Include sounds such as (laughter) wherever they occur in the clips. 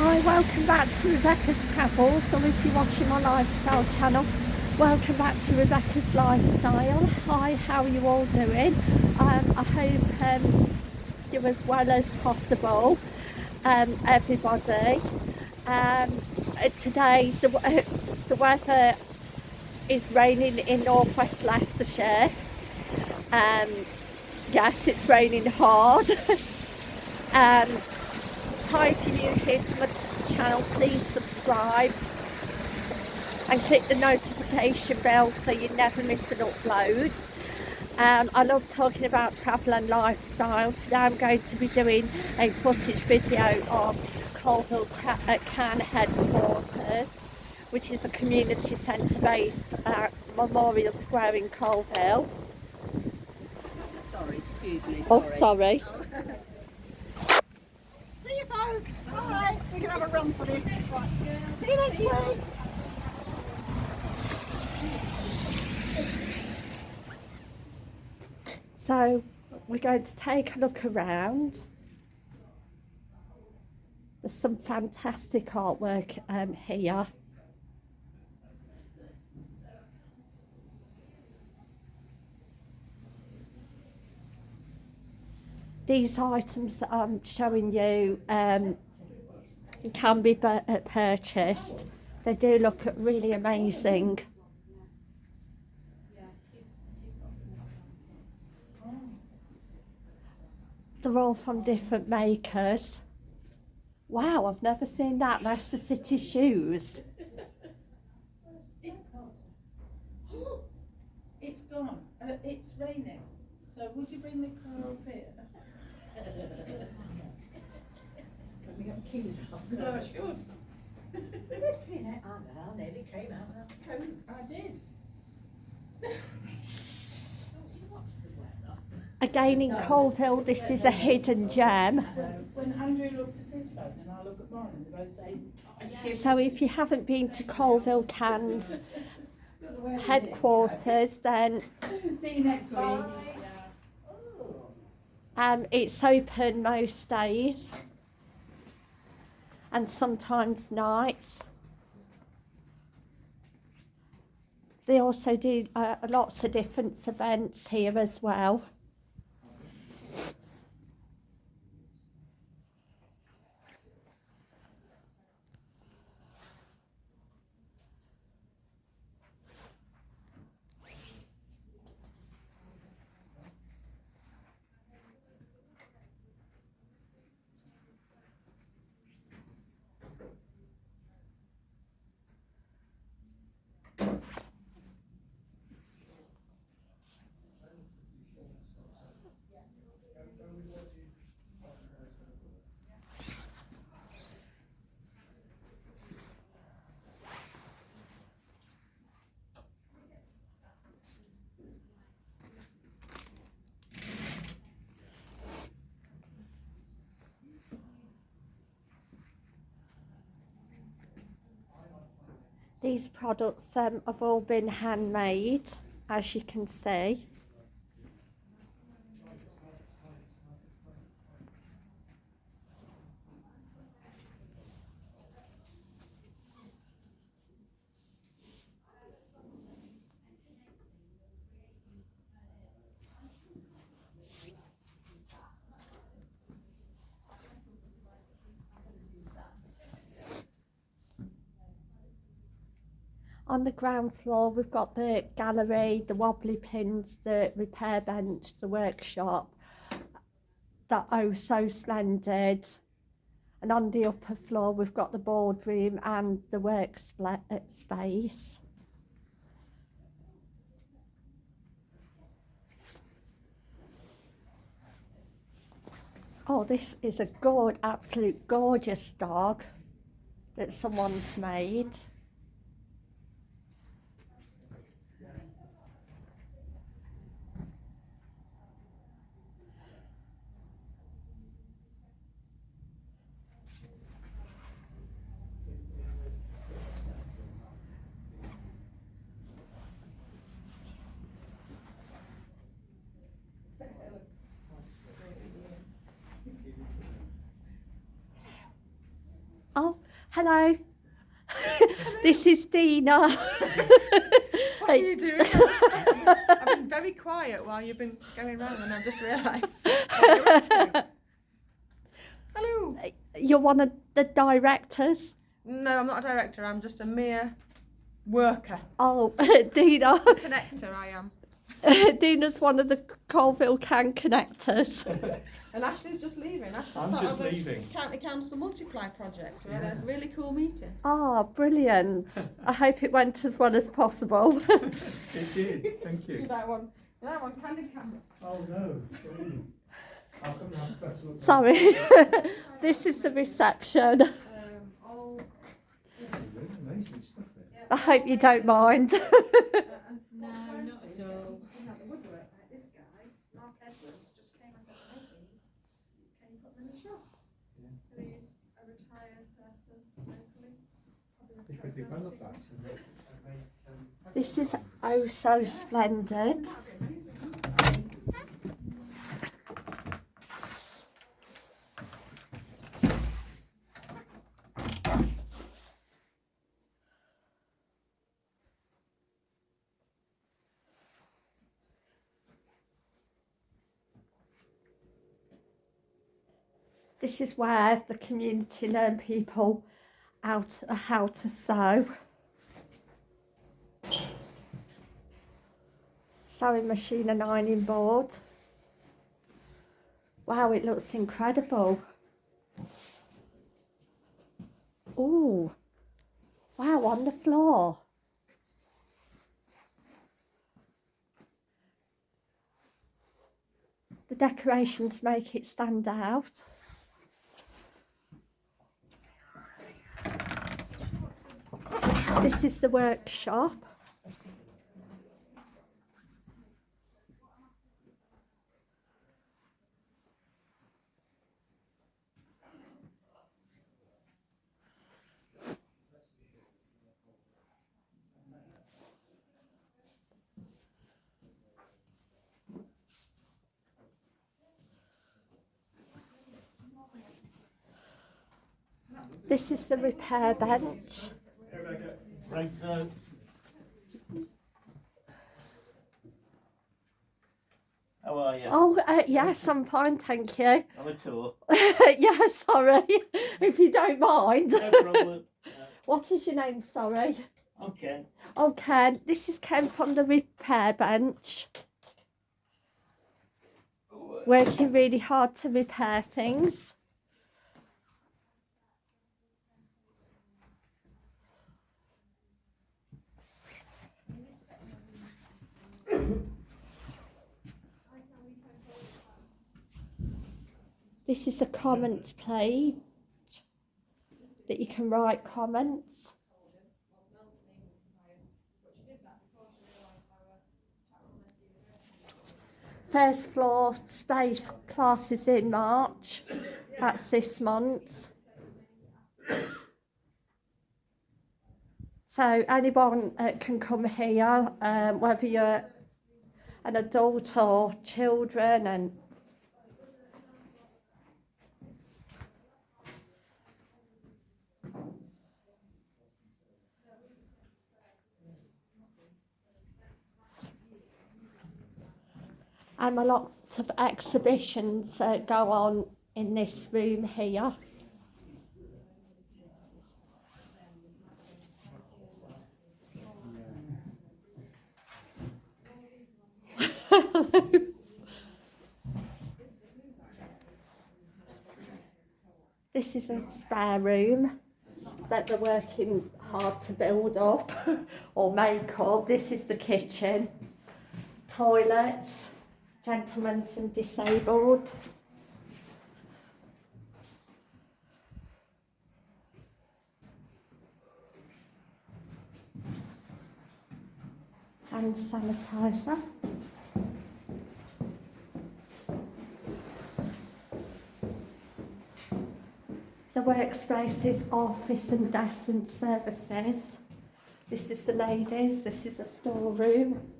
Hi, welcome back to Rebecca's Travels, or if you're watching my lifestyle channel, welcome back to Rebecca's Lifestyle. Hi, how are you all doing? Um, I hope um, you're as well as possible, um, everybody. Um, uh, today, the, (laughs) the weather is raining in northwest Leicestershire. Um, yes, it's raining hard. (laughs) hi, if you're new here to my channel, please subscribe and click the notification bell so you never miss an upload. Um, I love talking about travel and lifestyle. Today I'm going to be doing a footage video of Coalville Can headquarters, which is a community centre based at Memorial Square in Coalville. Sorry, excuse me. Oh, sorry. We're going to have a run for this. Right. See you next week. So we're going to take a look around. There's some fantastic artwork um, here. These items that I'm showing you um, can be uh, purchased. They do look really amazing. They're all from different makers. Wow, I've never seen that. Leicester City shoes. (gasps) It's gone. Uh, it's raining. So would you bring the car up here? Let me get my keys out. No, I should. Flipping it. I know, I nearly came out of that coat. I did. Don't you watch the weather? Again in Coalville, this is a hidden gem. When Andrew looks at his phone and I look at mine, and they both say, oh, So if you haven't been to Coalville Cans (laughs) headquarters, then See you next week. Oh. Um, it's open most days and sometimes nights. They also do uh, lots of different events here as well. These products um, have all been handmade, as you can see. On the ground floor, we've got the gallery, the wobbly pins, the repair bench, the workshop. That oh so splendid. And on the upper floor, we've got the boardroom and the work uh, space. Oh, this is a good, absolute gorgeous dog that someone's made. Oh, Hello. (laughs) this is Dina. What are you doing? I've, been very quiet while you've been going round and I've just realised. what you're up to. Hello. Uh, you're one of the directors. No, I'm not a director. I'm just a mere worker. Oh, (laughs) Dina. Connector, I am. (laughs) Dina's one of the Coalville Can connectors. (laughs) And Ashley's just leaving. Ashley's I'm part just of a leaving. County Council Multiply project. So we had a really cool meeting. Ah, brilliant. I (laughs) hope it went as well as possible. It did, thank you. That one. That one, candid camera. Oh no, sorry. I'll come and have a better look. Sorry. this is the reception. Um, all, Really Amazing stuff there. I hope you don't mind. no, not at all. woodwork like this guy, Mark Edwards, just came and said, hey, please, can you put them in the shop? Yeah. He's a retired person locally. probably has They could capability. develop that and make, and make um, this is oh so splendid. This is where the community learn people out how to sew. Sewing machine and ironing board. Wow, it looks incredible. Oh, wow, on the floor. The decorations make it stand out. This is the workshop. This is the repair bench. Right, so how are you? Oh, uh, yes, I'm fine, thank you. (laughs) I'm a tour. yeah, sorry, (laughs) if you don't mind. No problem. Uh, (laughs) What is your name, sorry? I'm Ken. Oh, Ken, this is Ken from the repair bench. Working really hard to repair things. This is a comments page that you can write comments. First floor space classes in March. That's this month. So anyone uh, can come here, um, whether you're an adult or children, and and a lot of exhibitions uh, go on in this room here. (laughs) this is a spare room that they're working hard to build up (laughs) or make up. This is the kitchen, toilets, gentlemen's and disabled. Hand sanitizer. The workspaces, office and desk and services. This is the ladies, this is the storeroom.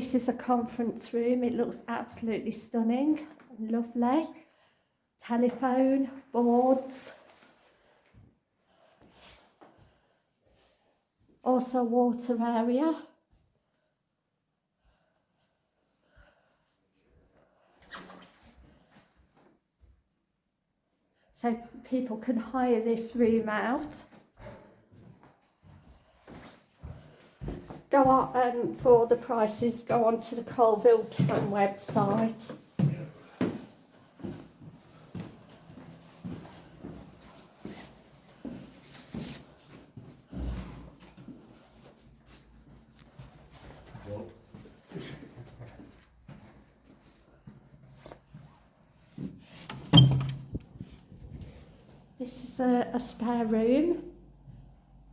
This is a conference room. It looks absolutely stunning lovely. Telephone, boards. Also water area. So people can hire this room out. Go on, um, for the prices, go on to the Coalville Town website. This is a, a spare room.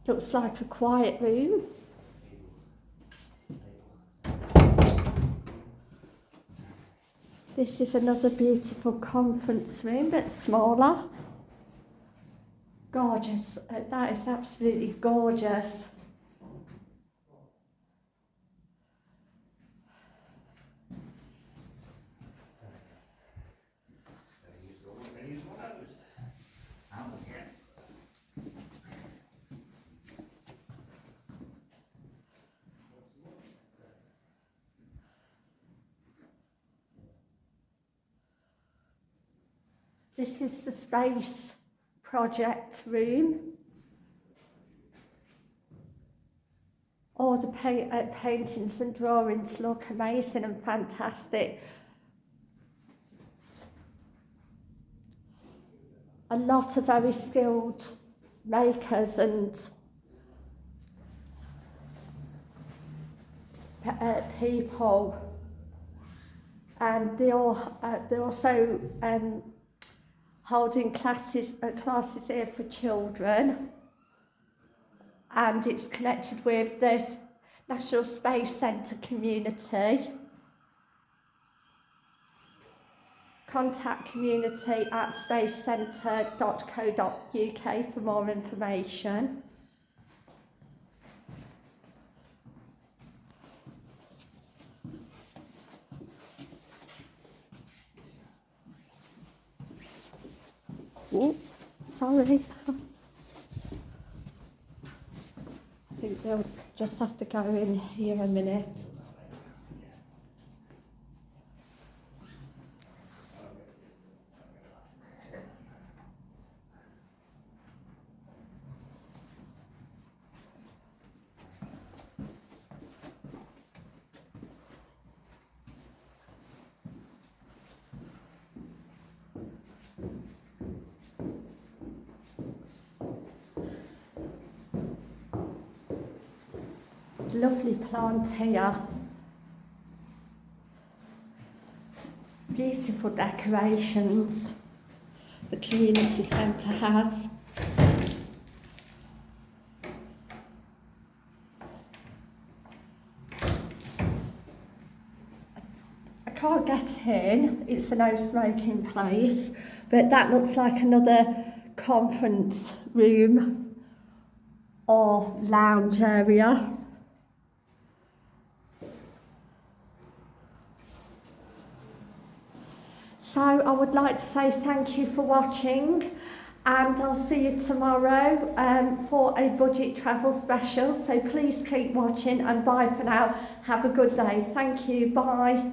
Looks like a quiet room. This is another beautiful conference room, but smaller. Gorgeous. Uh, that is absolutely gorgeous. This is the space project room. All the pa- uh, paintings and drawings look amazing and fantastic. A lot of very skilled makers and uh, people. And they all, uh, they're also um, holding classes uh, classes here for children and it's connected with the National Space Centre community. Contact community at spacecentre.co.uk for more information. Oh, sorry. (laughs) I think they'll just have to go in here a minute. Lovely plant here. Beautiful decorations the community centre has. I can't get in, it's a no smoking place, but that looks like another conference room or lounge area. So I would like to say thank you for watching and I'll see you tomorrow um, for a budget travel special. So please keep watching and bye for now. Have a good day. Thank you. Bye.